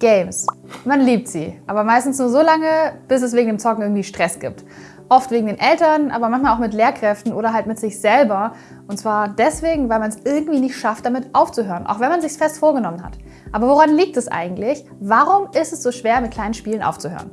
Games. Man liebt sie, aber meistens nur so lange, bis es wegen dem Zocken irgendwie Stress gibt. Oft wegen den Eltern, aber manchmal auch mit Lehrkräften oder halt mit sich selber. Und zwar deswegen, weil man es irgendwie nicht schafft, damit aufzuhören, auch wenn man es sich fest vorgenommen hat. Aber woran liegt es eigentlich? Warum ist es so schwer, mit kleinen Spielen aufzuhören?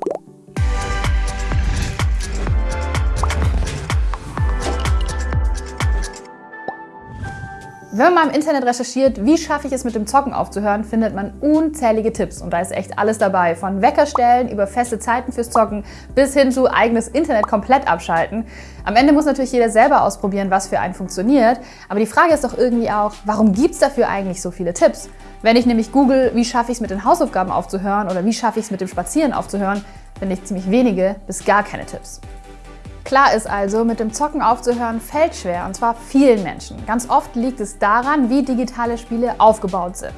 Wenn man im Internet recherchiert, wie schaffe ich es mit dem Zocken aufzuhören, findet man unzählige Tipps und da ist echt alles dabei. Von Weckerstellen über feste Zeiten fürs Zocken bis hin zu eigenes Internet komplett abschalten. Am Ende muss natürlich jeder selber ausprobieren, was für einen funktioniert. Aber die Frage ist doch irgendwie auch, warum gibt es dafür eigentlich so viele Tipps? Wenn ich nämlich google, wie schaffe ich es mit den Hausaufgaben aufzuhören oder wie schaffe ich es mit dem Spazieren aufzuhören, finde ich ziemlich wenige bis gar keine Tipps. Klar ist also, mit dem Zocken aufzuhören fällt schwer, und zwar vielen Menschen. Ganz oft liegt es daran, wie digitale Spiele aufgebaut sind.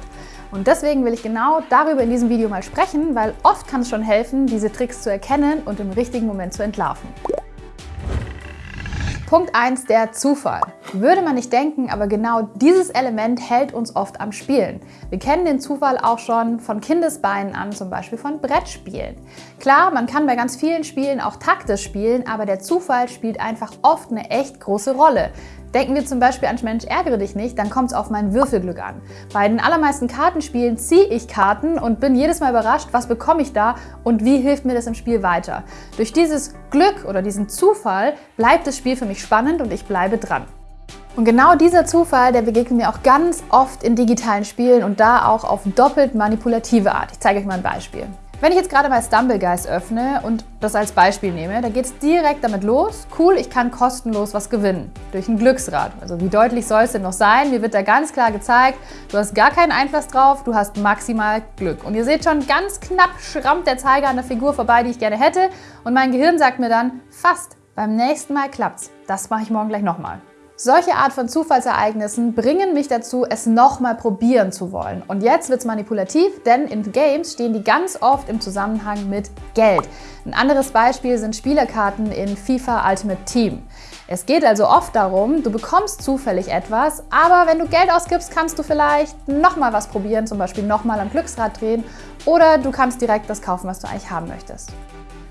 Und deswegen will ich genau darüber in diesem Video mal sprechen, weil oft kann es schon helfen, diese Tricks zu erkennen und im richtigen Moment zu entlarven. Punkt 1, der Zufall. Würde man nicht denken, aber genau dieses Element hält uns oft am Spielen. Wir kennen den Zufall auch schon von Kindesbeinen an, zum Beispiel von Brettspielen. Klar, man kann bei ganz vielen Spielen auch taktisch spielen, aber der Zufall spielt einfach oft eine echt große Rolle. Denken wir zum Beispiel an Mensch, ärgere dich nicht, dann kommt es auf mein Würfelglück an. Bei den allermeisten Kartenspielen ziehe ich Karten und bin jedes Mal überrascht, was bekomme ich da und wie hilft mir das im Spiel weiter. Durch dieses Glück oder diesen Zufall bleibt das Spiel für mich spannend und ich bleibe dran. Und genau dieser Zufall, der begegnet mir auch ganz oft in digitalen Spielen und da auch auf doppelt manipulative Art. Ich zeige euch mal ein Beispiel. Wenn ich jetzt gerade mal Stumblegeist öffne und das als Beispiel nehme, da geht es direkt damit los. Cool, ich kann kostenlos was gewinnen. Durch ein Glücksrad. Also wie deutlich soll es denn noch sein? Mir wird da ganz klar gezeigt, du hast gar keinen Einfluss drauf, du hast maximal Glück. Und ihr seht schon, ganz knapp schrammt der Zeiger an der Figur vorbei, die ich gerne hätte. Und mein Gehirn sagt mir dann, fast, beim nächsten Mal klappt's. Das mache ich morgen gleich nochmal. Solche Art von Zufallsereignissen bringen mich dazu, es nochmal probieren zu wollen. Und jetzt wird es manipulativ, denn in Games stehen die ganz oft im Zusammenhang mit Geld. Ein anderes Beispiel sind Spielerkarten in FIFA Ultimate Team. Es geht also oft darum, du bekommst zufällig etwas, aber wenn du Geld ausgibst, kannst du vielleicht nochmal was probieren, zum Beispiel nochmal am Glücksrad drehen oder du kannst direkt das kaufen, was du eigentlich haben möchtest.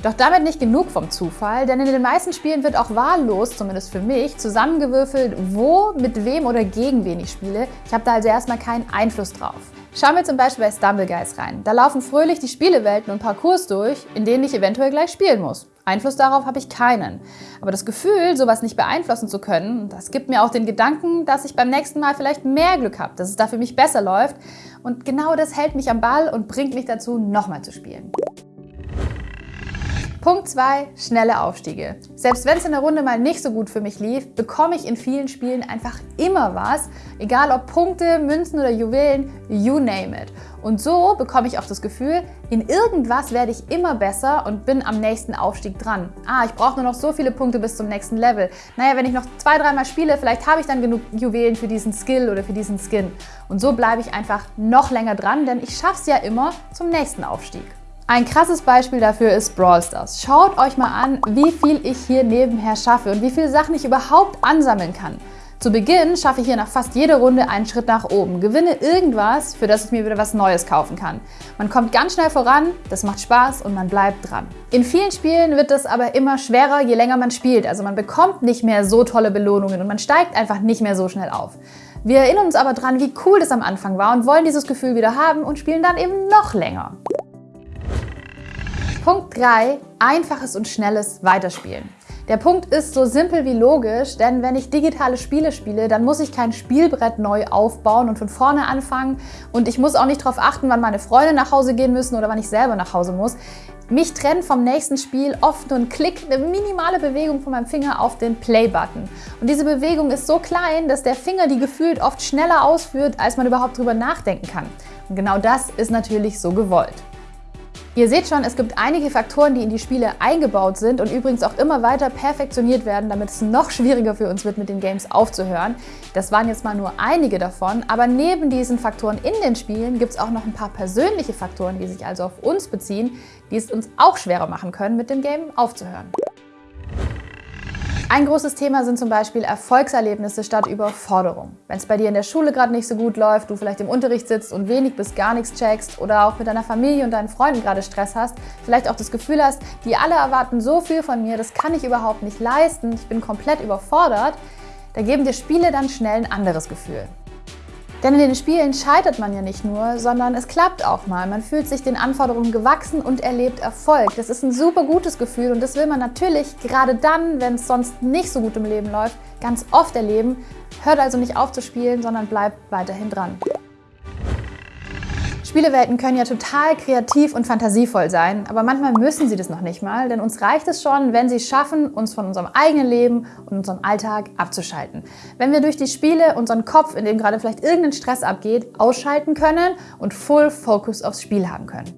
Doch damit nicht genug vom Zufall, denn in den meisten Spielen wird auch wahllos, zumindest für mich, zusammengewürfelt, wo, mit wem oder gegen wen ich spiele. Ich habe da also erstmal keinen Einfluss drauf. Schauen wir zum Beispiel bei Stumbleguys rein. Da laufen fröhlich die Spielewelten und Parcours durch, in denen ich eventuell gleich spielen muss. Einfluss darauf habe ich keinen. Aber das Gefühl, sowas nicht beeinflussen zu können, das gibt mir auch den Gedanken, dass ich beim nächsten Mal vielleicht mehr Glück habe, dass es da für mich besser läuft. Und genau das hält mich am Ball und bringt mich dazu, nochmal zu spielen. Punkt 2, schnelle Aufstiege. Selbst wenn es in der Runde mal nicht so gut für mich lief, bekomme ich in vielen Spielen einfach immer was, egal ob Punkte, Münzen oder Juwelen, you name it. Und so bekomme ich auch das Gefühl, in irgendwas werde ich immer besser und bin am nächsten Aufstieg dran. Ah, ich brauche nur noch so viele Punkte bis zum nächsten Level. Naja, wenn ich noch zwei, dreimal spiele, vielleicht habe ich dann genug Juwelen für diesen Skill oder für diesen Skin. Und so bleibe ich einfach noch länger dran, denn ich schaffe es ja immer zum nächsten Aufstieg. Ein krasses Beispiel dafür ist Brawl Stars. Schaut euch mal an, wie viel ich hier nebenher schaffe und wie viele Sachen ich überhaupt ansammeln kann. Zu Beginn schaffe ich hier nach fast jeder Runde einen Schritt nach oben, gewinne irgendwas, für das ich mir wieder was Neues kaufen kann. Man kommt ganz schnell voran, das macht Spaß und man bleibt dran. In vielen Spielen wird es aber immer schwerer, je länger man spielt. Also man bekommt nicht mehr so tolle Belohnungen und man steigt einfach nicht mehr so schnell auf. Wir erinnern uns aber dran, wie cool das am Anfang war und wollen dieses Gefühl wieder haben und spielen dann eben noch länger. Punkt 3. Einfaches und schnelles Weiterspielen. Der Punkt ist so simpel wie logisch, denn wenn ich digitale Spiele spiele, dann muss ich kein Spielbrett neu aufbauen und von vorne anfangen und ich muss auch nicht darauf achten, wann meine Freunde nach Hause gehen müssen oder wann ich selber nach Hause muss. Mich trennt vom nächsten Spiel oft nur ein Klick, eine minimale Bewegung von meinem Finger auf den Play-Button. Und diese Bewegung ist so klein, dass der Finger die gefühlt oft schneller ausführt, als man überhaupt drüber nachdenken kann. Und genau das ist natürlich so gewollt. Ihr seht schon, es gibt einige Faktoren, die in die Spiele eingebaut sind und übrigens auch immer weiter perfektioniert werden, damit es noch schwieriger für uns wird, mit den Games aufzuhören. Das waren jetzt mal nur einige davon, aber neben diesen Faktoren in den Spielen gibt es auch noch ein paar persönliche Faktoren, die sich also auf uns beziehen, die es uns auch schwerer machen können, mit dem Game aufzuhören. Ein großes Thema sind zum Beispiel Erfolgserlebnisse statt Überforderung. Wenn es bei dir in der Schule gerade nicht so gut läuft, du vielleicht im Unterricht sitzt und wenig bis gar nichts checkst oder auch mit deiner Familie und deinen Freunden gerade Stress hast, vielleicht auch das Gefühl hast, die alle erwarten so viel von mir, das kann ich überhaupt nicht leisten, ich bin komplett überfordert, da geben dir Spiele dann schnell ein anderes Gefühl. Denn in den Spielen scheitert man ja nicht nur, sondern es klappt auch mal. Man fühlt sich den Anforderungen gewachsen und erlebt Erfolg. Das ist ein super gutes Gefühl und das will man natürlich gerade dann, wenn es sonst nicht so gut im Leben läuft, ganz oft erleben. Hört also nicht auf zu spielen, sondern bleibt weiterhin dran. Spielewelten können ja total kreativ und fantasievoll sein, aber manchmal müssen sie das noch nicht mal, denn uns reicht es schon, wenn sie es schaffen, uns von unserem eigenen Leben und unserem Alltag abzuschalten. Wenn wir durch die Spiele unseren Kopf, in dem gerade vielleicht irgendein Stress abgeht, ausschalten können und Full Focus aufs Spiel haben können.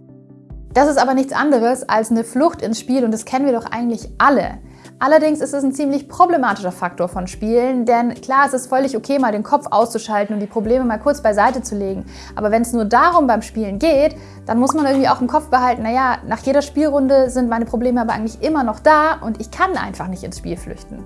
Das ist aber nichts anderes als eine Flucht ins Spiel und das kennen wir doch eigentlich alle. Allerdings ist es ein ziemlich problematischer Faktor von Spielen, denn klar, es ist völlig okay, mal den Kopf auszuschalten und die Probleme mal kurz beiseite zu legen. Aber wenn es nur darum beim Spielen geht, dann muss man irgendwie auch im Kopf behalten, naja, nach jeder Spielrunde sind meine Probleme aber eigentlich immer noch da und ich kann einfach nicht ins Spiel flüchten.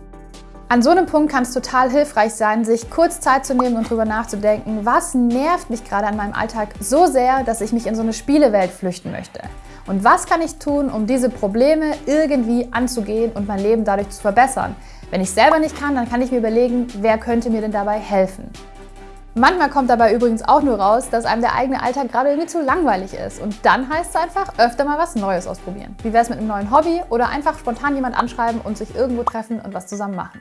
An so einem Punkt kann es total hilfreich sein, sich kurz Zeit zu nehmen und darüber nachzudenken, was nervt mich gerade an meinem Alltag so sehr, dass ich mich in so eine Spielewelt flüchten möchte. Und was kann ich tun, um diese Probleme irgendwie anzugehen und mein Leben dadurch zu verbessern? Wenn ich selber nicht kann, dann kann ich mir überlegen, wer könnte mir denn dabei helfen? Manchmal kommt dabei übrigens auch nur raus, dass einem der eigene Alltag gerade irgendwie zu langweilig ist. Und dann heißt es einfach, öfter mal was Neues ausprobieren. Wie wäre es mit einem neuen Hobby oder einfach spontan jemand anschreiben und sich irgendwo treffen und was zusammen machen.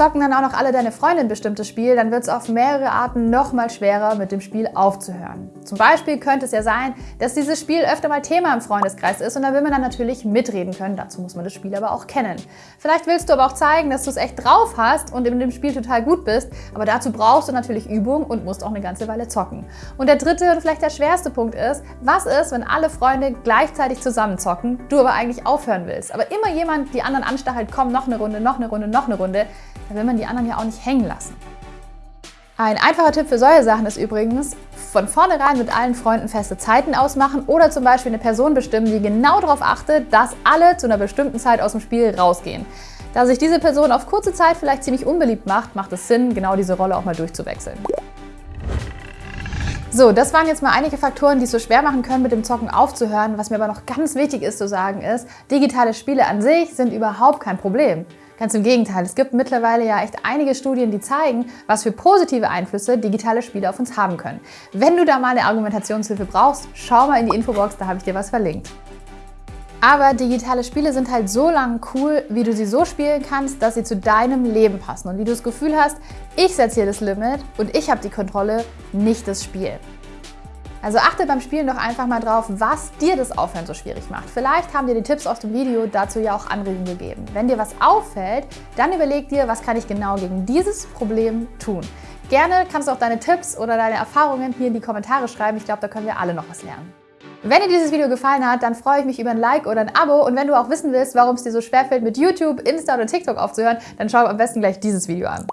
Zocken dann auch noch alle deine Freunde ein bestimmtes Spiel, dann wird es auf mehrere Arten noch mal schwerer, mit dem Spiel aufzuhören. Zum Beispiel könnte es ja sein, dass dieses Spiel öfter mal Thema im Freundeskreis ist und da will man dann natürlich mitreden können. Dazu muss man das Spiel aber auch kennen. Vielleicht willst du aber auch zeigen, dass du es echt drauf hast und in dem Spiel total gut bist, aber dazu brauchst du natürlich Übung und musst auch eine ganze Weile zocken. Und der dritte und vielleicht der schwerste Punkt ist, was ist, wenn alle Freunde gleichzeitig zusammen zocken, du aber eigentlich aufhören willst, aber immer jemand die anderen anstachelt, komm, noch eine Runde, noch eine Runde, noch eine Runde, da will man die anderen ja auch nicht hängen lassen. Ein einfacher Tipp für solche Sachen ist übrigens, von vornherein mit allen Freunden feste Zeiten ausmachen oder zum Beispiel eine Person bestimmen, die genau darauf achtet, dass alle zu einer bestimmten Zeit aus dem Spiel rausgehen. Da sich diese Person auf kurze Zeit vielleicht ziemlich unbeliebt macht, macht es Sinn, genau diese Rolle auch mal durchzuwechseln. So, das waren jetzt mal einige Faktoren, die es so schwer machen können, mit dem Zocken aufzuhören. Was mir aber noch ganz wichtig ist zu sagen ist, digitale Spiele an sich sind überhaupt kein Problem. Ganz im Gegenteil, es gibt mittlerweile ja echt einige Studien, die zeigen, was für positive Einflüsse digitale Spiele auf uns haben können. Wenn du da mal eine Argumentationshilfe brauchst, schau mal in die Infobox, da habe ich dir was verlinkt. Aber digitale Spiele sind halt so lang cool, wie du sie so spielen kannst, dass sie zu deinem Leben passen und wie du das Gefühl hast, ich setze hier das Limit und ich habe die Kontrolle, nicht das Spiel. Also achte beim Spielen doch einfach mal drauf, was dir das Aufhören so schwierig macht. Vielleicht haben dir die Tipps aus dem Video dazu ja auch Anregungen gegeben. Wenn dir was auffällt, dann überleg dir, was kann ich genau gegen dieses Problem tun. Gerne kannst du auch deine Tipps oder deine Erfahrungen hier in die Kommentare schreiben. Ich glaube, da können wir alle noch was lernen. Wenn dir dieses Video gefallen hat, dann freue ich mich über ein Like oder ein Abo. Und wenn du auch wissen willst, warum es dir so schwerfällt, mit YouTube, Insta oder TikTok aufzuhören, dann schau am besten gleich dieses Video an.